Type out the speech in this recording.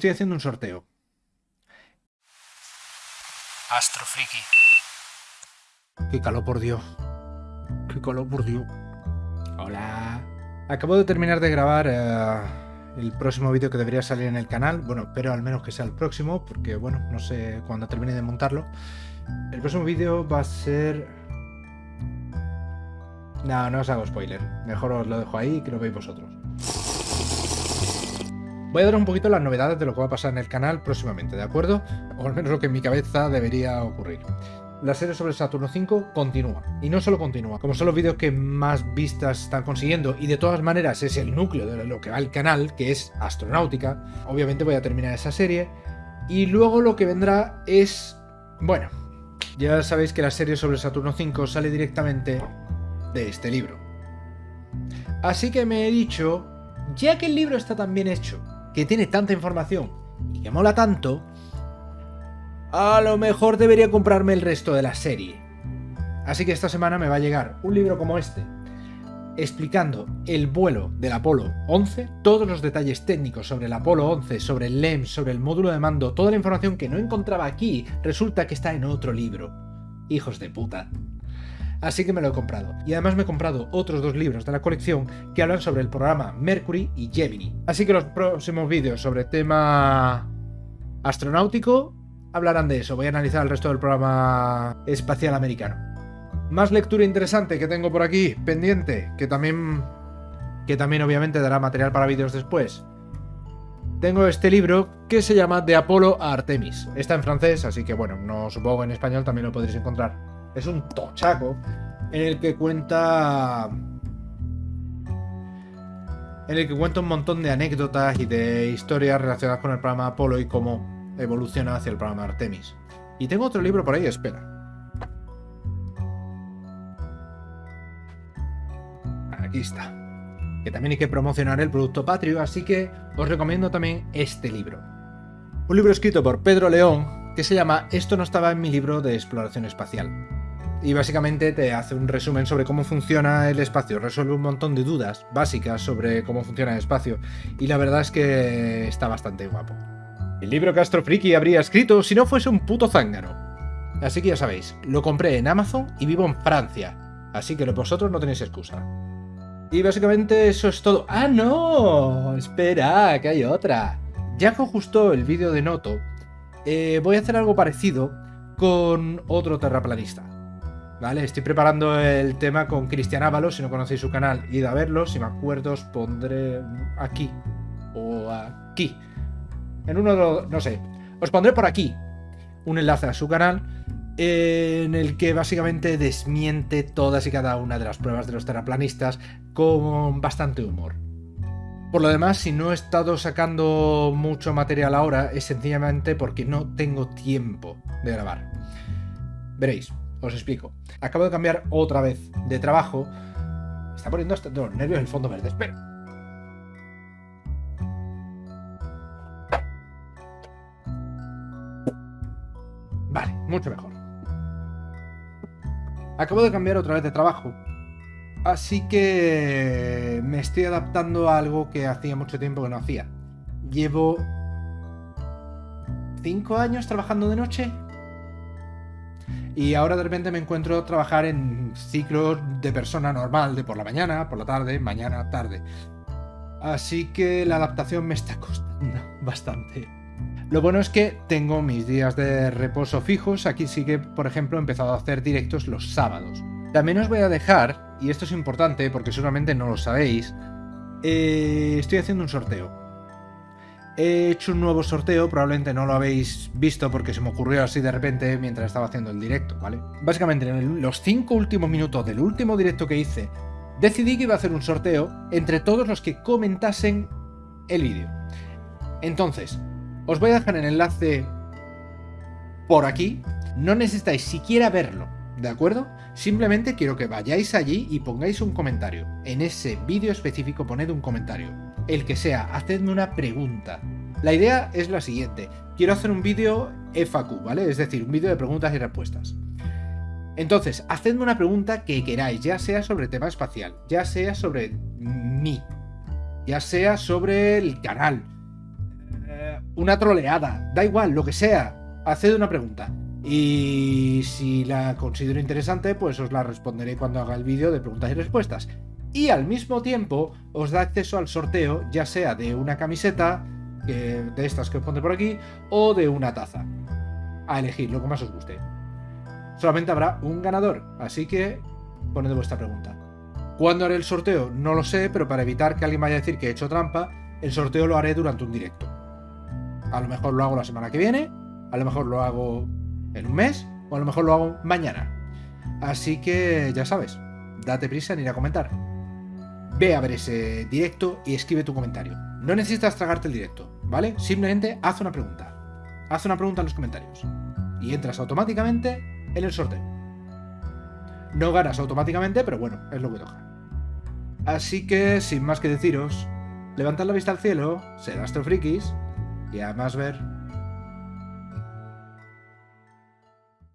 estoy haciendo un sorteo. Astrofriki. Qué calor, por Dios. Qué calor, por Dios. Hola. Acabo de terminar de grabar eh, el próximo vídeo que debería salir en el canal. Bueno, espero al menos que sea el próximo, porque bueno, no sé cuándo termine de montarlo. El próximo vídeo va a ser... No, no os hago spoiler. Mejor os lo dejo ahí y que lo veáis vosotros. Voy a dar un poquito las novedades de lo que va a pasar en el canal próximamente, ¿de acuerdo? O al menos lo que en mi cabeza debería ocurrir. La serie sobre Saturno 5 continúa. Y no solo continúa, como son los vídeos que más vistas están consiguiendo, y de todas maneras es el núcleo de lo que va el canal, que es astronáutica, obviamente voy a terminar esa serie. Y luego lo que vendrá es... Bueno, ya sabéis que la serie sobre Saturno 5 sale directamente de este libro. Así que me he dicho, ya que el libro está tan bien hecho, que tiene tanta información y que mola tanto, a lo mejor debería comprarme el resto de la serie. Así que esta semana me va a llegar un libro como este, explicando el vuelo del Apolo 11, todos los detalles técnicos sobre el Apolo 11, sobre el LEM, sobre el módulo de mando, toda la información que no encontraba aquí, resulta que está en otro libro. Hijos de puta. Así que me lo he comprado. Y además me he comprado otros dos libros de la colección que hablan sobre el programa Mercury y Gemini. Así que los próximos vídeos sobre tema astronáutico hablarán de eso. Voy a analizar el resto del programa espacial americano. Más lectura interesante que tengo por aquí, pendiente, que también, que también obviamente dará material para vídeos después. Tengo este libro que se llama De Apolo a Artemis. Está en francés, así que bueno, no supongo en español también lo podréis encontrar. Es un tochaco en el que cuenta... En el que cuenta un montón de anécdotas y de historias relacionadas con el programa Apolo y cómo evoluciona hacia el programa Artemis. Y tengo otro libro por ahí, espera. Aquí está. Que también hay que promocionar el producto patrio, así que os recomiendo también este libro. Un libro escrito por Pedro León que se llama Esto no estaba en mi libro de exploración espacial y básicamente te hace un resumen sobre cómo funciona el espacio, resuelve un montón de dudas básicas sobre cómo funciona el espacio y la verdad es que está bastante guapo. El libro que Astro Friki habría escrito si no fuese un puto zángano. Así que ya sabéis, lo compré en Amazon y vivo en Francia, así que vosotros no tenéis excusa. Y básicamente eso es todo. ¡Ah, no! Espera, que hay otra. Ya que os gustó el vídeo de Noto, eh, voy a hacer algo parecido con otro terraplanista. ¿Vale? Estoy preparando el tema con Cristian Ábalos, si no conocéis su canal, id a verlo, si me acuerdo os pondré aquí o aquí. En uno de los... no sé. Os pondré por aquí un enlace a su canal en el que básicamente desmiente todas y cada una de las pruebas de los terraplanistas con bastante humor. Por lo demás, si no he estado sacando mucho material ahora, es sencillamente porque no tengo tiempo de grabar. Veréis, os explico. Acabo de cambiar otra vez de trabajo. Me está poniendo hasta los nervios el fondo verde. Espera. Vale, mucho mejor. Acabo de cambiar otra vez de trabajo. Así que me estoy adaptando a algo que hacía mucho tiempo que no hacía. Llevo... ¿Cinco años trabajando de noche? Y ahora de repente me encuentro trabajar en ciclos de persona normal, de por la mañana, por la tarde, mañana, tarde. Así que la adaptación me está costando bastante. Lo bueno es que tengo mis días de reposo fijos, aquí sí que, por ejemplo, he empezado a hacer directos los sábados. También os voy a dejar, y esto es importante porque seguramente no lo sabéis, eh, estoy haciendo un sorteo. He hecho un nuevo sorteo, probablemente no lo habéis visto porque se me ocurrió así de repente mientras estaba haciendo el directo, ¿vale? Básicamente en los 5 últimos minutos del último directo que hice, decidí que iba a hacer un sorteo entre todos los que comentasen el vídeo. Entonces, os voy a dejar el enlace por aquí, no necesitáis siquiera verlo, ¿de acuerdo? Simplemente quiero que vayáis allí y pongáis un comentario. En ese vídeo específico poned un comentario. El que sea, hacedme una pregunta. La idea es la siguiente. Quiero hacer un vídeo FAQ, ¿vale? Es decir, un vídeo de preguntas y respuestas. Entonces, hacedme una pregunta que queráis, ya sea sobre tema espacial, ya sea sobre mí, ya sea sobre el canal, eh, una troleada, da igual, lo que sea, haced una pregunta. Y si la considero interesante, pues os la responderé cuando haga el vídeo de preguntas y respuestas. Y al mismo tiempo os da acceso al sorteo, ya sea de una camiseta, de estas que os pondré por aquí, o de una taza. A elegir lo que más os guste. Solamente habrá un ganador, así que poned vuestra pregunta. ¿Cuándo haré el sorteo? No lo sé, pero para evitar que alguien vaya a decir que he hecho trampa, el sorteo lo haré durante un directo. A lo mejor lo hago la semana que viene, a lo mejor lo hago en un mes, o a lo mejor lo hago mañana. Así que ya sabes, date prisa en ir a comentar. Ve a ver ese directo y escribe tu comentario. No necesitas tragarte el directo, ¿vale? Simplemente haz una pregunta. Haz una pregunta en los comentarios. Y entras automáticamente en el sorteo. No ganas automáticamente, pero bueno, es lo que toca. Así que, sin más que deciros, levantad la vista al cielo, ser astrofrikis y además ver